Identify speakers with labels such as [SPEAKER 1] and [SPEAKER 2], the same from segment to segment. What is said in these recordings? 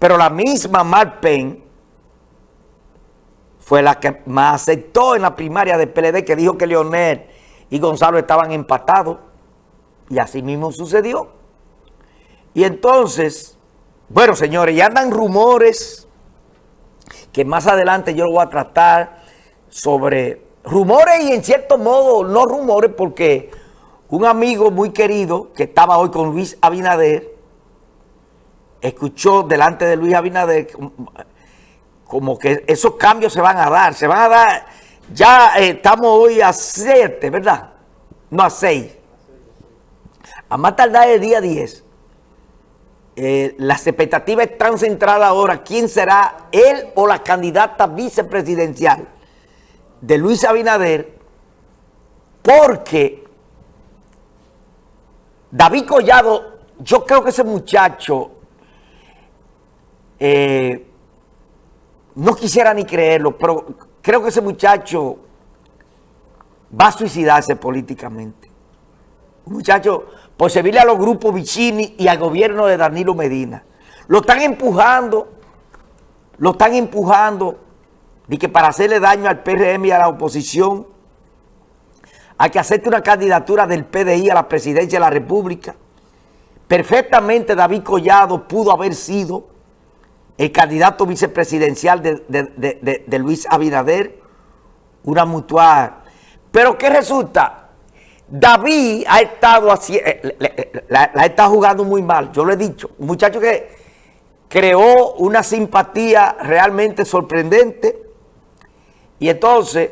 [SPEAKER 1] Pero la misma Marpen fue la que más aceptó en la primaria del PLD que dijo que Leonel y Gonzalo estaban empatados. Y así mismo sucedió. Y entonces, bueno señores, ya andan rumores que más adelante yo lo voy a tratar sobre rumores y en cierto modo no rumores porque un amigo muy querido que estaba hoy con Luis Abinader escuchó delante de Luis Abinader como que esos cambios se van a dar, se van a dar, ya eh, estamos hoy a 7, ¿verdad? No a 6. A más tardar el día 10. Eh, las expectativas están centradas ahora, ¿quién será él o la candidata vicepresidencial de Luis Abinader? Porque David Collado, yo creo que ese muchacho eh, no quisiera ni creerlo, pero creo que ese muchacho va a suicidarse políticamente. Un muchacho, por servirle a los grupos Vicini y al gobierno de Danilo Medina. Lo están empujando, lo están empujando, de que para hacerle daño al PRM y a la oposición, hay que hacerte una candidatura del PDI a la presidencia de la República. Perfectamente David Collado pudo haber sido el candidato vicepresidencial de, Luis Abinader, una mutual. Pero ¿qué resulta? David ha estado así, eh, la, estado jugando muy mal, yo lo he dicho. Muchacho que creó una simpatía realmente sorprendente y entonces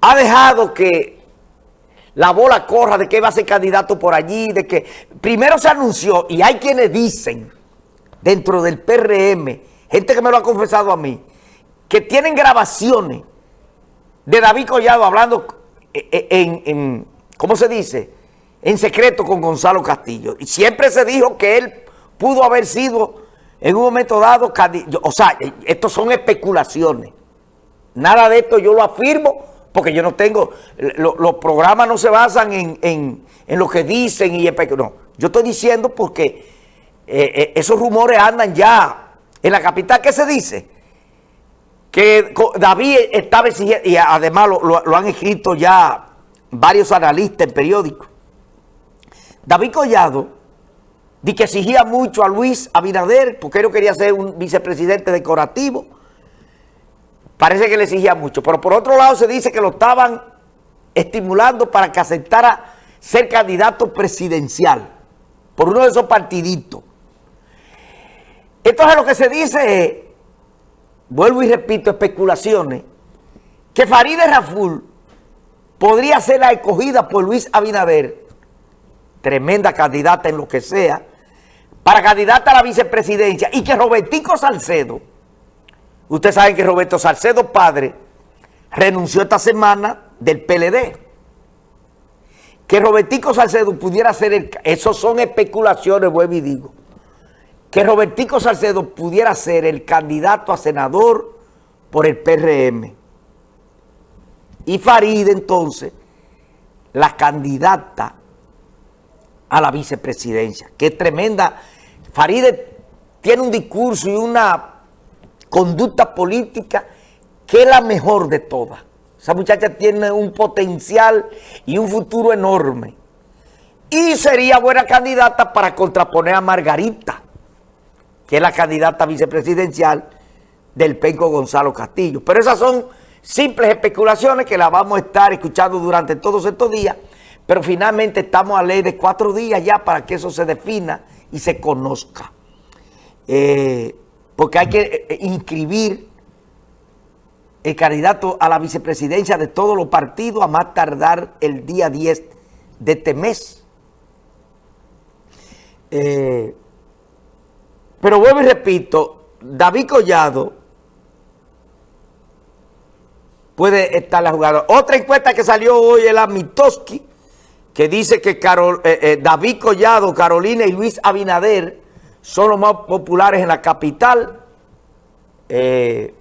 [SPEAKER 1] ha dejado que la bola corra de que va a ser candidato por allí, de que primero se anunció y hay quienes dicen dentro del PRM, gente que me lo ha confesado a mí, que tienen grabaciones de David Collado hablando eh, eh, en, ¿cómo se dice? En secreto con Gonzalo Castillo. Y siempre se dijo que él pudo haber sido en un momento dado, o sea, estos son especulaciones. Nada de esto yo lo afirmo porque yo no tengo, los programas no se basan en, en, lo que dicen y no. Yo estoy diciendo porque eh, eh, esos rumores andan ya en la capital. ¿Qué se dice? Que David estaba exigiendo, y además lo, han escrito ya varios analistas en periódicos. David Collado di que exigía mucho a Luis Abinader porque él quería ser un vicepresidente decorativo. Parece que le exigía mucho. Pero por otro lado se dice que lo estaban estimulando para que aceptara ser candidato presidencial por uno de esos partiditos. Entonces lo que se dice vuelvo y repito, especulaciones, que Farideh Raful podría ser la escogida por Luis Abinader, tremenda candidata en lo que sea, para candidata a la vicepresidencia, y que Robertico Salcedo, ustedes saben que Roberto Salcedo padre renunció esta semana del PLD, que Robertico Salcedo pudiera ser el... Esos son especulaciones, vuelvo y digo que Robertico Salcedo pudiera ser el candidato a senador por el PRM. Y Farid entonces, la candidata a la vicepresidencia. Es tremenda. Farid tiene un discurso y una conducta política que es la mejor de todas. Esa muchacha tiene un potencial y un futuro enorme. Y sería buena candidata para contraponer a Margarita que es la candidata vicepresidencial del Penco Gonzalo Castillo. Pero esas son simples especulaciones que las vamos a estar escuchando durante todos estos días, pero finalmente estamos a ley de cuatro días ya para que eso se defina y se conozca. Eh, porque hay que eh, eh, inscribir el candidato a la vicepresidencia de todos los partidos a más tardar el día 10 de este mes. Eh, pero vuelvo y repito, David Collado puede estar la jugada. Otra encuesta que salió hoy es la Mitoski, que dice que Carol, eh, eh, David Collado, Carolina y Luis Abinader son los más populares en la capital. Eh,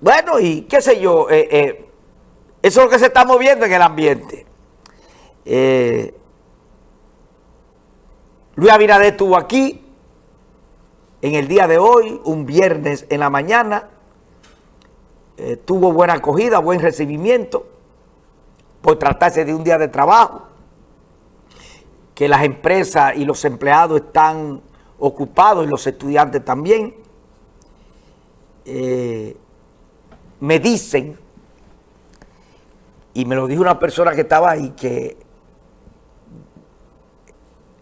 [SPEAKER 1] bueno, y qué sé yo, eso es lo que se está moviendo en el ambiente. Luis Abinader estuvo aquí, en el día de hoy, un viernes en la mañana, eh, tuvo buena acogida, buen recibimiento, por tratarse de un día de trabajo, que las empresas y los empleados están ocupados y los estudiantes también. Eh, me dicen, y me lo dijo una persona que estaba ahí, que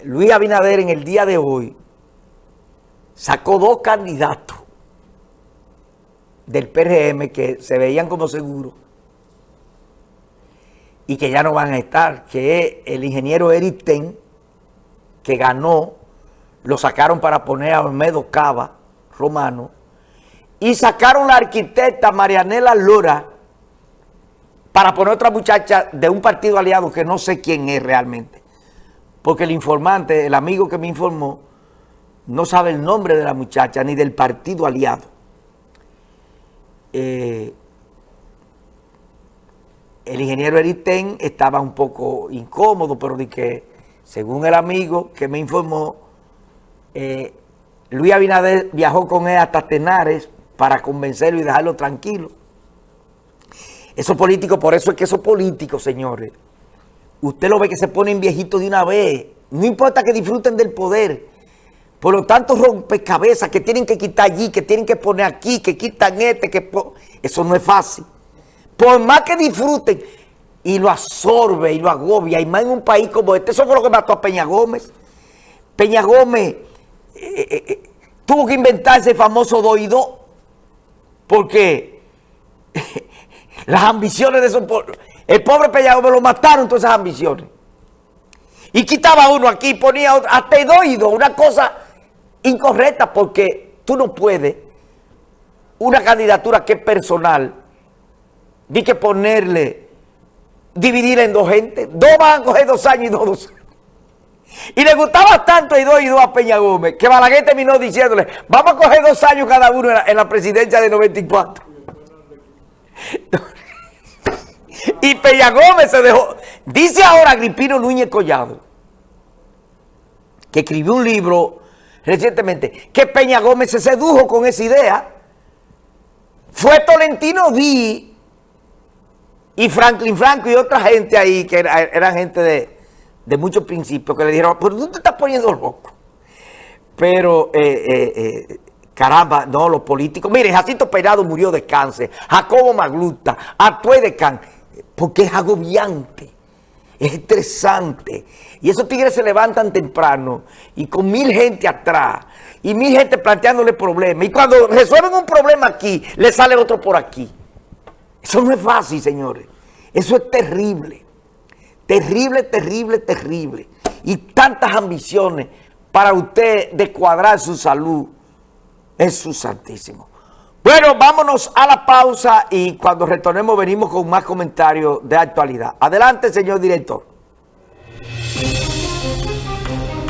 [SPEAKER 1] Luis Abinader en el día de hoy sacó dos candidatos del PRM que se veían como seguros y que ya no van a estar, que el ingeniero Eric Ten, que ganó, lo sacaron para poner a Olmedo Cava, romano, y sacaron la arquitecta Marianela Lora para poner otra muchacha de un partido aliado que no sé quién es realmente. Porque el informante, el amigo que me informó, no sabe el nombre de la muchacha ni del partido aliado. Eh, el ingeniero Eritén estaba un poco incómodo, pero de que, según el amigo que me informó, eh, Luis Abinader viajó con él hasta Tenares para convencerlo y dejarlo tranquilo. Esos políticos, por eso es que esos políticos, señores, usted lo ve que se ponen viejitos de una vez. No importa que disfruten del poder. Por lo tanto, rompecabezas que tienen que quitar allí, que tienen que poner aquí, que quitan este, que... Eso no es fácil. Por más que disfruten, y lo absorbe y lo agobia, y más en un país como este. Eso fue lo que mató a Peña Gómez. Peña Gómez eh, eh, eh, tuvo que inventarse el famoso doido porque las ambiciones de esos pobres, el pobre Peña Gómez lo mataron todas esas ambiciones. Y quitaba uno aquí, ponía otro, hasta doido, una cosa incorrecta porque tú no puedes una candidatura que es personal, di que ponerle, dividirla en dos gente, dos van a coger dos años y dos, dos. Y le gustaba tanto y dos y dos a Peña Gómez que Balaguer terminó diciéndole, vamos a coger dos años cada uno en la, presidencia de 94. y Peña Gómez se dejó. Dice ahora Agripino Núñez Collado, que escribió un libro recientemente, que Peña Gómez se sedujo con esa idea. Fue Tolentino Di y Franklin Franco y otra gente ahí, que eran gente de, de muchos principios que le dijeron, pero tú estás poniendo loco. Pero, eh, eh, eh, caramba, no, los políticos. Mire, Jacinto Perado murió de cáncer, Jacobo Magluta, actué de cáncer, porque es agobiante, es estresante. Y esos tigres se levantan temprano y con mil gente atrás y mil gente planteándole problemas. Y cuando resuelven un problema aquí, le sale otro por aquí. Eso no es fácil, señores. Eso es terrible. Terrible, terrible, terrible. Y tantas ambiciones para usted de cuadrar su salud. Es su santísimo. Bueno, vámonos a la pausa y cuando retornemos venimos con más comentarios de actualidad. Adelante, señor director.